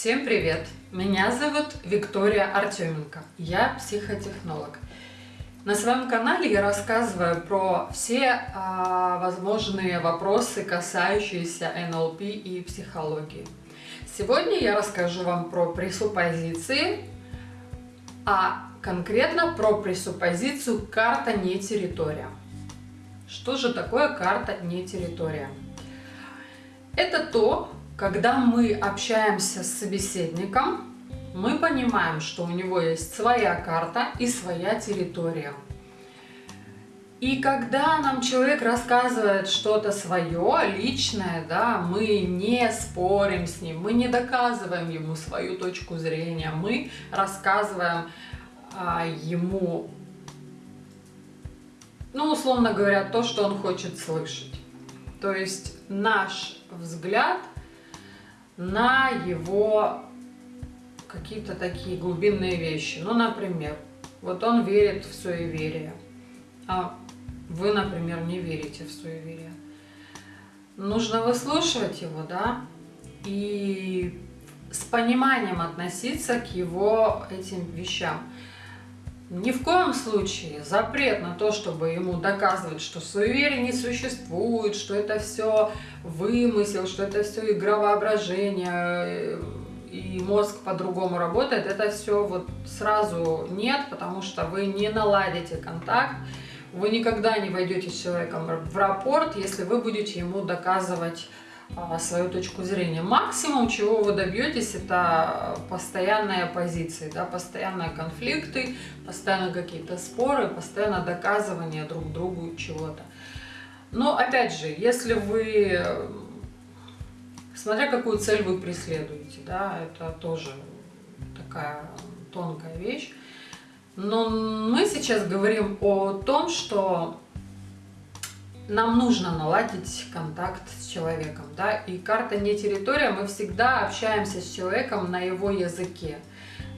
Всем привет! Меня зовут Виктория Артеменко. Я психотехнолог. На своем канале я рассказываю про все а, возможные вопросы, касающиеся НЛП и психологии. Сегодня я расскажу вам про пресуппозиции, а конкретно про пресуппозицию «карта не территория». Что же такое карта не территория? Это то, когда мы общаемся с собеседником, мы понимаем, что у него есть своя карта и своя территория. И когда нам человек рассказывает что-то свое, личное, да, мы не спорим с ним, мы не доказываем ему свою точку зрения, мы рассказываем а, ему, ну, условно говоря, то, что он хочет слышать. То есть наш взгляд на его какие-то такие глубинные вещи. Ну, например, вот он верит в суеверие, а вы, например, не верите в суеверие. Нужно выслушивать его, да, и с пониманием относиться к его этим вещам. Ни в коем случае запрет на то, чтобы ему доказывать, что суеверие не существует, что это все вымысел, что это все игра воображения, и мозг по-другому работает, это все вот сразу нет, потому что вы не наладите контакт, вы никогда не войдете с человеком в рапорт, если вы будете ему доказывать свою точку зрения. Максимум, чего вы добьетесь, это постоянные оппозиции, да, постоянные конфликты, постоянно какие-то споры, постоянно доказывание друг другу чего-то. Но опять же, если вы, смотря какую цель вы преследуете, да, это тоже такая тонкая вещь. Но мы сейчас говорим о том, что нам нужно наладить контакт с человеком, да, и карта не территория, мы всегда общаемся с человеком на его языке,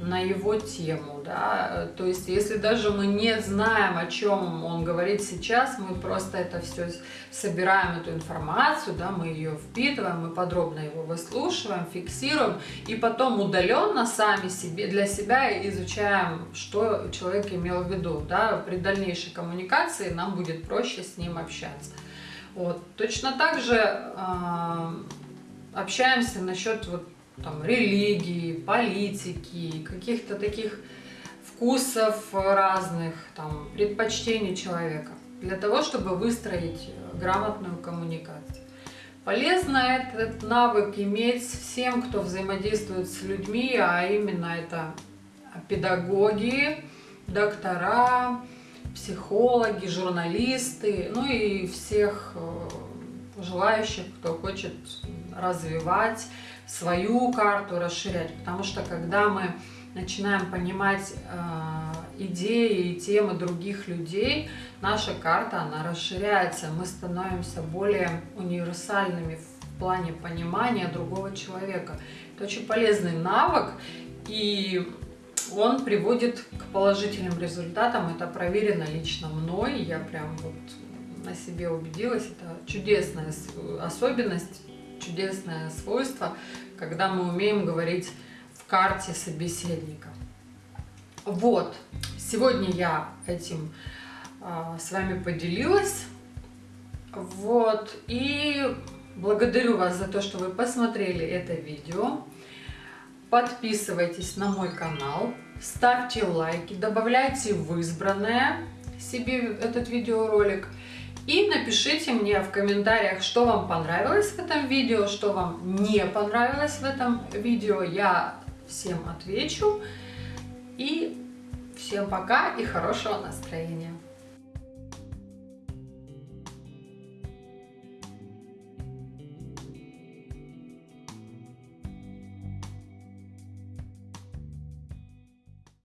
на его тему, да, то есть если даже мы не знаем, о чем он говорит сейчас, мы просто это все собираем, эту информацию, да, мы ее впитываем, мы подробно его выслушиваем, фиксируем, и потом удаленно сами себе, для себя изучаем, что человек имел в виду, да, при дальнейшей коммуникации нам будет проще с ним общаться. Вот. Точно так же э, общаемся насчет вот там, религии, политики, каких-то таких вкусов разных, там, предпочтений человека, для того, чтобы выстроить грамотную коммуникацию. Полезно этот навык иметь всем, кто взаимодействует с людьми, а именно это педагоги, доктора, психологи, журналисты, ну и всех э, желающих, кто хочет развивать свою карту, расширять. Потому что когда мы начинаем понимать э, идеи и темы других людей, наша карта, она расширяется, мы становимся более универсальными в плане понимания другого человека. Это очень полезный навык, и он приводит к положительным результатам. Это проверено лично мной, я прям вот на себе убедилась. Это чудесная особенность чудесное свойство, когда мы умеем говорить в карте собеседника. Вот, сегодня я этим а, с вами поделилась. Вот, и благодарю вас за то, что вы посмотрели это видео. Подписывайтесь на мой канал, ставьте лайки, добавляйте в избранное себе этот видеоролик. И напишите мне в комментариях, что вам понравилось в этом видео, что вам не понравилось в этом видео. Я всем отвечу. И всем пока и хорошего настроения.